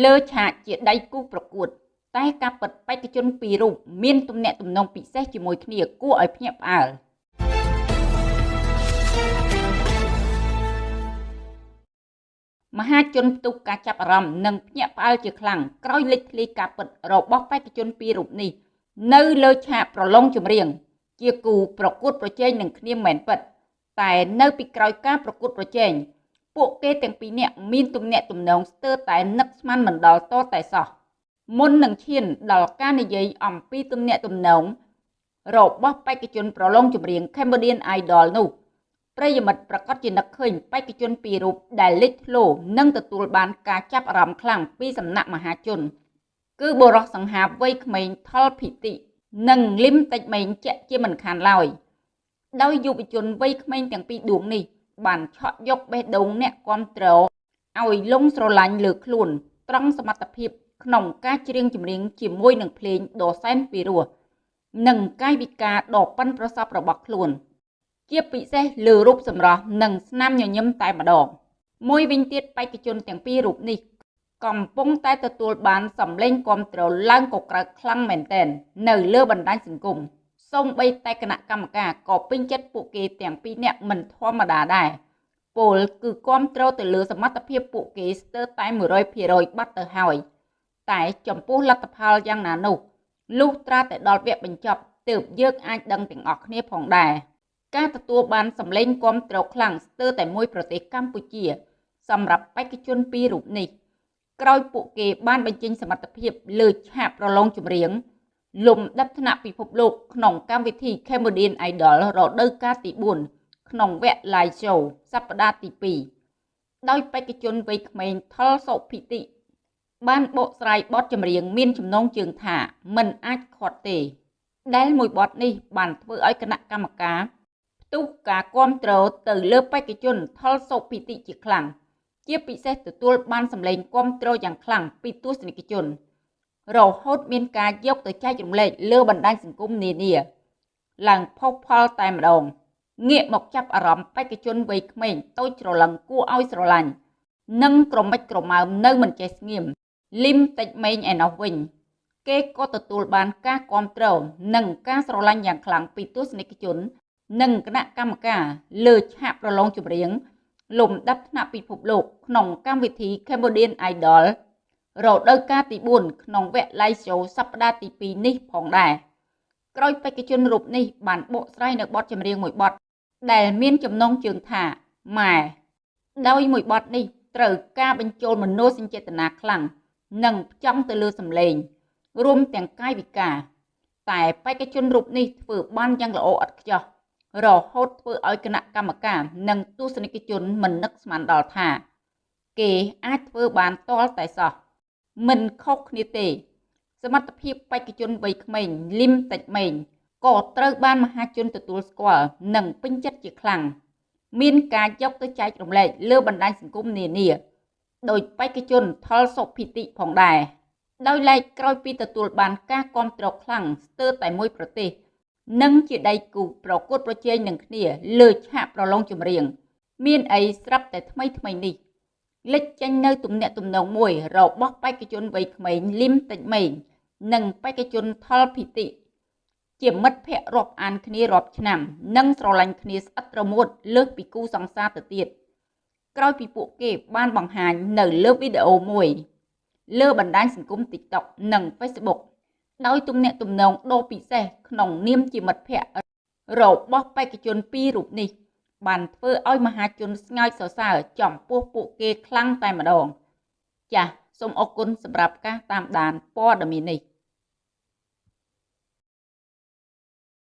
លើឆាកជាដៃគូប្រកួត តែការពិតបេក្ខជនពីររូបមានទំនាក់ទំនងពិសេសជាមួយគ្នាគួរឲ្យភ្ញាក់ផ្អើលមហាជនផ្ទុះការចាប់អារម្មណ៍និងភ្ញាក់ផ្អើលជាខ្លាំងក្រោយលេចធ្លាយការពិតរបស់បេក្ខជនពីររូបនេះ នៅលើឆាកប្រឡងចម្រៀង ជាគូប្រកួតប្រជែងនឹងគ្នាមែនពិតតែនៅពីក្រោយការប្រកួតប្រជែង ពួកគេទាំងពីរនាក់មានទំនាក់ទំនងស្ទើរតែនឹកស្មានមិនដល់តតែសោះមុននឹងឈានដល់ការនិយាយអំពីទំនាក់ទំនងរបស់បេក្ខជនប្រឡងចម្រៀង Cambodian Idol នោះប្រិយមិត្តប្រកាសជានឹកឃើញបេក្ខជនពីររូបដែលលេចធ្លោនិងទទួលបានការចាប់អារម្មណ៍ខ្លាំងពីសំណាក់មហាជន គឺបុរសសង្ហាវ័យក្មេងថលភិតិនិងលឹមតិចមេងជាក់ជាមិនខានឡើយដោយយុវជនវ័យក្មេងទាំងពីរដួងនេះ បានឆក់យកបេះដូងអ្នកគ្រប់គ្រងឲ្យលងស្រឡាញ់លើខ្លួន ត្រង់សមត្ថភាព ក្នុងការច្រៀងចម្រៀងជាមួយនឹងភ្លេងដ៏សែនពីរោះនិងកាយវិការដ៏ប៉ិនប្រសប់របស់ខ្លួន ជាពិសេសលើរូបសម្រស់និងស្នាមញញឹមតែម្ដងមួយវិញទៀតបេក្ខជនទាំងពីររូបនេះកំពុងតែទទួលបានសម្លេងគ្រប់គ្រងឡើងកក្រើកខ្លាំងមែនទែននៅលើបណ្ដាញសង្គម សូម្បីតែគណៈកម្មការក៏ពេញចិត្តពួកគេទាំងពីរនាក់មិនធម្មតាដែរពលគឺគ្រប់គ្រងទៅលើសមត្ថភាពពួកគេស្ទើរតែ100%បាត់ទៅហើយតែចំពោះលទ្ធផលយ៉ាងណានោះលុះត្រាតែដល់វគ្គបញ្ចប់ទើបយើងអាចដឹងទាំងអស់គ្នាផងដែរការទទួលបានសម្លេងគ្រប់គ្រងខ្លាំងស្ទើរតែមួយប្រទេសកម្ពុជា សម្រាប់បេក្ខជនពីររូបនេះក្រោយពួកគេបានបញ្ចេញសមត្ថភាពលើឆាកប្រឡងចម្រៀង លំដាប់ថ្នាក់ពិភពលោកក្នុងកម្មវិធី Cambodian Idol រដូវកាលទី4ក្នុងវគ្គ Live Show សប្តាហ៍ទី2ដោយបេក្ខជនវ័យក្មេងថលសុភិតិបានបកស្រាយបទចម្រៀងមានចំណងជើងថាមិនអាចខាត់ទេ ដែលមួយបទនេះបានធ្វើឲ្យគណៈកម្មការផ្ទុះការគ្រប់គ្រងទៅលើបេក្ខជនថលសុភិតិជាខ្លាំងជាពិសេសទទួលបានសម្លេងគ្រប់គ្រងយ៉ាងខ្លាំងពីទស្សនិកជន រហូតមានការយកទៅចែករំលែកលើបណ្ដាញសង្គមនានាឡើងផុសផុលតែម្ដងងាកមកចាប់អារម្មណ៍បេក្ខជនវ័យក្មេងតូចច្រឡឹងគួរឲ្យស្រឡាញ់និងក្រមិចក្រមើមនៅមិនចេះស្ងៀមលឹមតិចម៉េងឯណោះវិញ គេក៏ទទួលបានការគ្រប់គ្រងនិងការស្រឡាញ់យ៉ាងខ្លាំងពីទស្សនិកជន និងគណៈកម្មការលើឆាកប្រឡងចម្រៀងលំដាប់ថ្នាក់ពិភពលោកក្នុងកម្មវិធី Cambodian Idol រដូវកាលទី4ក្នុងវគ្គ Live Show សប្តាហ៍ទី2នេះផងដែរក្រោយបេក្ខជនរូបនេះបានបកស្រាយនៅបទចម្រៀងមួយបទដែលមានចំណងជើងថាម៉ែដោយមួយបទនេះត្រូវការបញ្ចូលមនោសញ្ចេតនាខ្លាំងនិងផ្ចង់ទៅលើសម្លេង រួមទាំងកាយវិការ តែបេក្ខជនរូបនេះធ្វើបានយ៉ាងល្អឥតខ្ចោះរហូតធ្វើឲ្យគណៈកម្មការនិងទស្សនិកជនមិននឹកស្មានដល់ថា គេអាចធ្វើបានតលតែសោះ មិនខុសគ្នាទេ សមត្ថភាពបេក្ខជនវ័យក្មេងលឹមតិចម៉េងក៏ត្រូវបានមហាជនទទួលស្គាល់និងពេញចិត្តជាខ្លាំងមានការយកទៅចែករំលែកលើបណ្ដាញសង្គមនានាដោយបេក្ខជនថលសុភិតិផងដែរដោយឡែកក្រោយពីទទួលបានការគាំទ្រខ្លាំងស្ទើរតែមួយប្រទេស និងជាដៃគូប្រកួតប្រជែងនឹងគ្នាលើឆាកប្រឡងចម្រៀង មានអីស្រាប់តែថ្មីថ្មីនេះ លេចចេញនៅទំនាក់ទំនងមួយរបស់បេក្ខជនវ័យក្មេងលឹមតិចម៉េងនិងបេក្ខជនថលភិតិជាមិត្តភ័ក្តិរាប់អានគ្នារាប់ឆ្នាំ និងស្រឡាញ់គ្នាស្អិតរមួតលើសពីគូសង្សារទៅទៀតក្រោយពីពួកគេបានបង្ហាញនៅលើវីដេអូមួយ លើបណ្ដាញសង្គម TikTok និង Facebook ដោយទំនាក់ទំនងដ៏ពិសេសក្នុងនាមជាមិត្តភ័ក្តិរបស់បេក្ខជនពីររូបនេះ បានធ្វើឲ្យមហាជនស្ងើចសរសើរចំពោះពួកគេខ្លាំងតែម្ដង ចាសសូមអរគុណសម្រាប់ការតាមដានព័ត៌មាននេះ